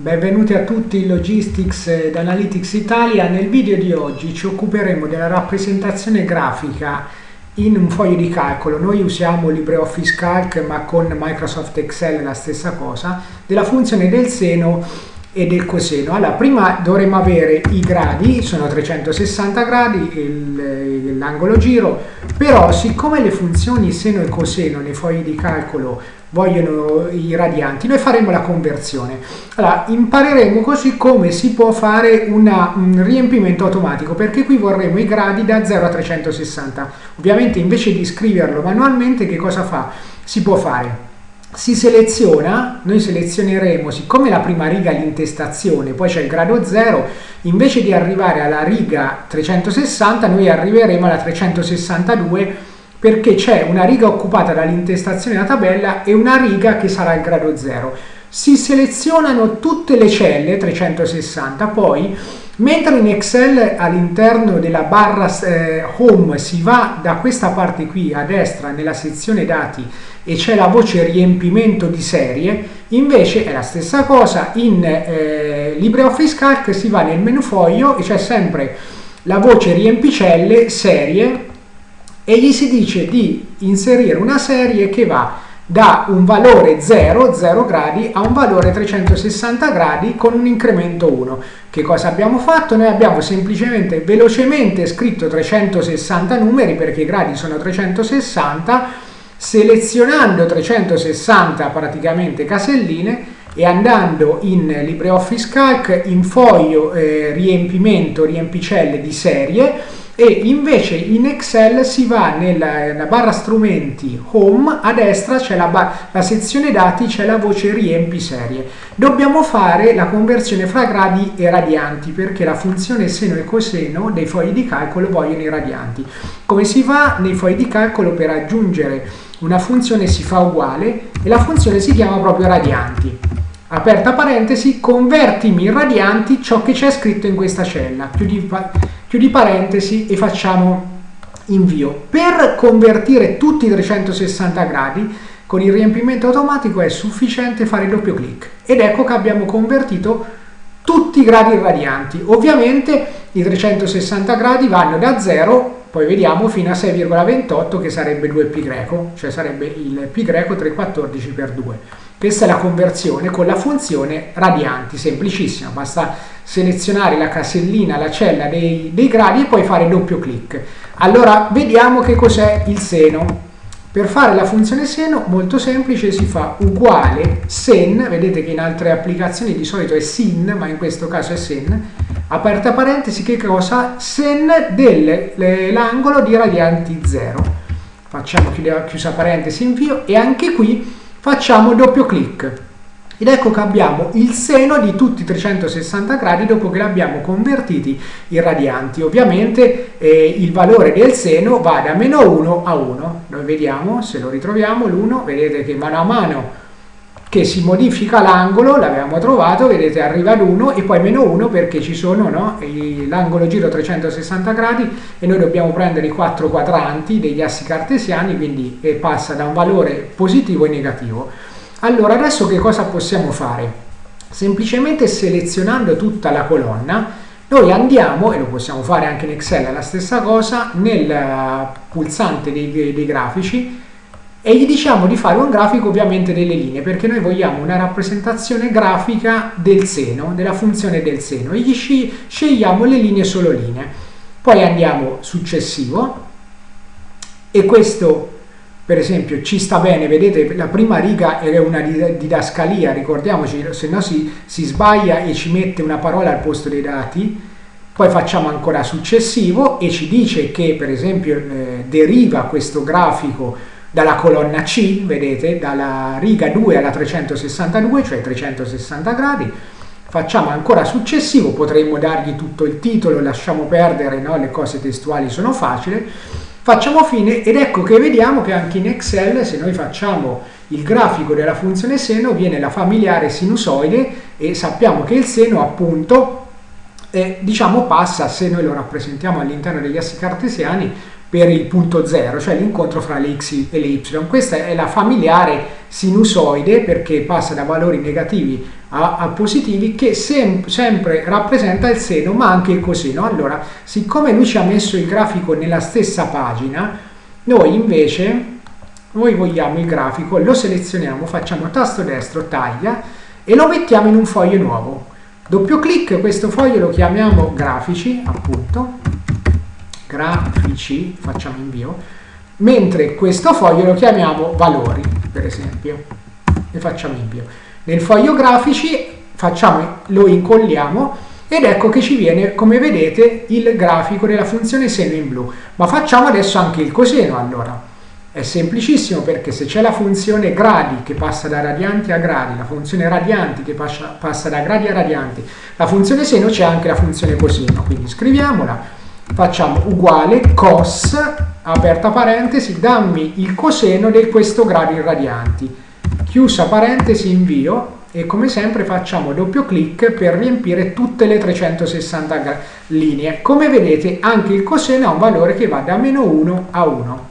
Benvenuti a tutti in Logistics ed Analytics Italia. Nel video di oggi ci occuperemo della rappresentazione grafica in un foglio di calcolo. Noi usiamo LibreOffice Calc ma con Microsoft Excel la stessa cosa, della funzione del seno e del coseno. Allora, prima dovremmo avere i gradi, sono 360 gradi l'angolo giro, però siccome le funzioni seno e coseno nei fogli di calcolo vogliono i radianti, noi faremo la conversione. Allora, impareremo così come si può fare una, un riempimento automatico, perché qui vorremmo i gradi da 0 a 360. Ovviamente invece di scriverlo manualmente, che cosa fa? Si può fare si seleziona, noi selezioneremo, siccome la prima riga è l'intestazione, poi c'è il grado 0, invece di arrivare alla riga 360, noi arriveremo alla 362 perché c'è una riga occupata dall'intestazione della tabella e una riga che sarà il grado 0. Si selezionano tutte le celle 360, poi mentre in Excel all'interno della barra eh, Home si va da questa parte qui a destra nella sezione dati e c'è la voce riempimento di serie, invece è la stessa cosa. In eh, LibreOffice Calc si va nel menu foglio e c'è sempre la voce riempicelle serie e gli si dice di inserire una serie che va da un valore 0, 0 gradi, a un valore 360 gradi con un incremento 1. Che cosa abbiamo fatto? Noi abbiamo semplicemente velocemente scritto 360 numeri perché i gradi sono 360, selezionando 360 praticamente caselline e andando in LibreOffice Calc in foglio eh, riempimento, riempicelle di serie e invece in Excel si va nella, nella barra strumenti home a destra c'è la, la, sezione dati c'è la voce riempi serie. Dobbiamo fare la conversione fra gradi e radianti perché la funzione seno e coseno dei fogli di calcolo vogliono i radianti. Come si fa nei fogli di calcolo per aggiungere una funzione si fa uguale e la funzione si chiama proprio radianti. Aperta parentesi convertimi in radianti ciò che c'è scritto in questa cella. Chiudi chiudi parentesi e facciamo invio. Per convertire tutti i 360 gradi con il riempimento automatico è sufficiente fare doppio clic ed ecco che abbiamo convertito tutti i gradi radianti. Ovviamente i 360 gradi vanno da 0 poi vediamo fino a 6,28 che sarebbe 2π greco, cioè sarebbe il π greco 314 per 2. Questa è la conversione con la funzione radianti, semplicissima, basta selezionare la casellina, la cella dei, dei gradi e poi fare doppio clic. Allora vediamo che cos'è il seno. Per fare la funzione seno, molto semplice, si fa uguale sen, vedete che in altre applicazioni di solito è sin, ma in questo caso è sen, aperta parentesi, che cosa? Sen dell'angolo di radianti 0. Facciamo chiusa parentesi invio e anche qui facciamo doppio clic. Ed ecco che abbiamo il seno di tutti i 360 gradi dopo che l'abbiamo convertiti in radianti. Ovviamente eh, il valore del seno va da meno 1 a 1. Noi vediamo, se lo ritroviamo, l'1, vedete che mano a mano che si modifica l'angolo, l'abbiamo trovato, vedete arriva ad 1 e poi meno 1 perché ci sono no, l'angolo giro 360 gradi e noi dobbiamo prendere i quattro quadranti degli assi cartesiani, quindi eh, passa da un valore positivo e negativo. Allora adesso che cosa possiamo fare? Semplicemente selezionando tutta la colonna noi andiamo, e lo possiamo fare anche in Excel, la stessa cosa, nel eh, pulsante dei, dei grafici e gli diciamo di fare un grafico ovviamente delle linee perché noi vogliamo una rappresentazione grafica del seno, della funzione del seno e gli scegliamo le linee solo linee. Poi andiamo successivo e questo per esempio ci sta bene, vedete la prima riga è una didascalia, ricordiamoci, se no si, si sbaglia e ci mette una parola al posto dei dati, poi facciamo ancora successivo e ci dice che per esempio eh, deriva questo grafico dalla colonna C, vedete, dalla riga 2 alla 362, cioè 360 gradi, facciamo ancora successivo, potremmo dargli tutto il titolo, lasciamo perdere, no? le cose testuali sono facili, Facciamo fine ed ecco che vediamo che anche in Excel se noi facciamo il grafico della funzione seno viene la familiare sinusoide e sappiamo che il seno appunto eh, diciamo passa se noi lo rappresentiamo all'interno degli assi cartesiani per il punto 0, cioè l'incontro fra le x e le y. Questa è la familiare sinusoide perché passa da valori negativi a, a positivi che sem sempre rappresenta il seno ma anche il coseno. Allora, siccome lui ci ha messo il grafico nella stessa pagina, noi invece noi vogliamo il grafico, lo selezioniamo, facciamo tasto destro, taglia e lo mettiamo in un foglio nuovo. Doppio clic, questo foglio lo chiamiamo grafici, appunto, grafici, facciamo invio, mentre questo foglio lo chiamiamo valori, per esempio, e facciamo invio. Nel foglio grafici facciamo, lo incolliamo ed ecco che ci viene, come vedete, il grafico della funzione seno in blu. Ma facciamo adesso anche il coseno, allora. È semplicissimo perché se c'è la funzione gradi che passa da radianti a gradi, la funzione radianti che passa da gradi a radianti, la funzione seno c'è anche la funzione coseno, quindi scriviamola, facciamo uguale cos, aperta parentesi, dammi il coseno di questo grado in radianti, chiusa parentesi, invio, e come sempre facciamo doppio clic per riempire tutte le 360 linee. Come vedete anche il coseno ha un valore che va da meno 1 a 1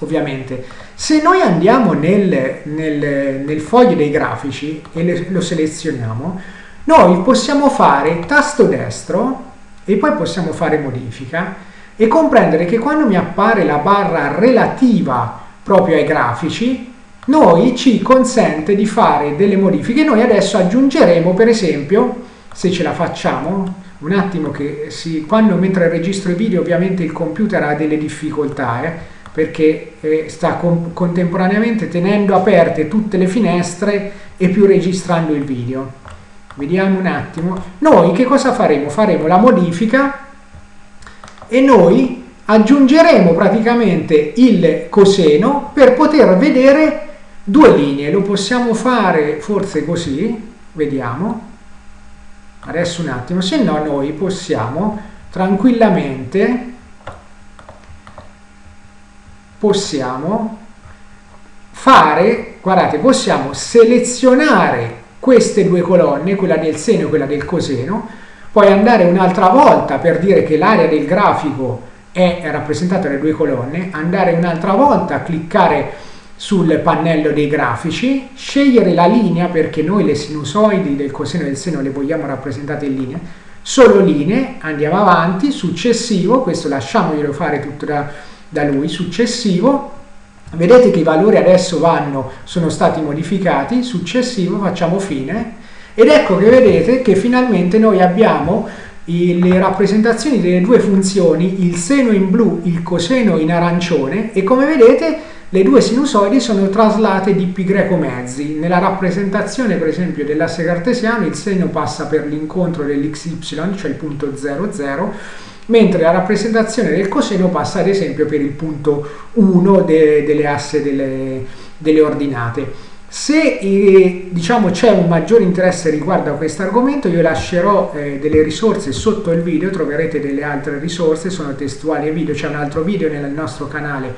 ovviamente. Se noi andiamo nel, nel, nel foglio dei grafici e le, lo selezioniamo, noi possiamo fare tasto destro e poi possiamo fare modifica e comprendere che quando mi appare la barra relativa proprio ai grafici, noi ci consente di fare delle modifiche. Noi adesso aggiungeremo, per esempio, se ce la facciamo, un attimo che si, quando mentre registro i video ovviamente il computer ha delle difficoltà, eh, perché eh, sta con, contemporaneamente tenendo aperte tutte le finestre e più registrando il video. Vediamo un attimo. Noi che cosa faremo? Faremo la modifica e noi aggiungeremo praticamente il coseno per poter vedere due linee. Lo possiamo fare forse così, vediamo. Adesso un attimo, se no noi possiamo tranquillamente possiamo fare, guardate, possiamo selezionare queste due colonne, quella del seno e quella del coseno, poi andare un'altra volta per dire che l'area del grafico è rappresentata dalle due colonne, andare un'altra volta a cliccare sul pannello dei grafici, scegliere la linea perché noi le sinusoidi del coseno e del seno le vogliamo rappresentate in linea, solo linee, andiamo avanti, successivo, questo lasciamoglielo fare tutto da da lui successivo vedete che i valori adesso vanno sono stati modificati successivo facciamo fine. Ed ecco che vedete che finalmente noi abbiamo le rappresentazioni delle due funzioni il seno in blu il coseno in arancione e come vedete le due sinusoidi sono traslate di pi greco mezzi. Nella rappresentazione per esempio dell'asse cartesiano il seno passa per l'incontro dell'xy cioè il punto 00 mentre la rappresentazione del coseno passa ad esempio per il punto 1 de, delle asse delle, delle ordinate. Se eh, diciamo, c'è un maggiore interesse riguardo a questo argomento io lascerò eh, delle risorse sotto il video, troverete delle altre risorse, sono testuali e video, c'è un altro video nel nostro canale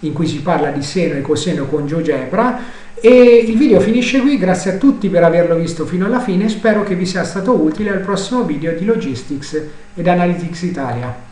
in cui si parla di seno e coseno con GeoGebra e il video finisce qui, grazie a tutti per averlo visto fino alla fine, spero che vi sia stato utile al prossimo video di Logistics ed Analytics Italia.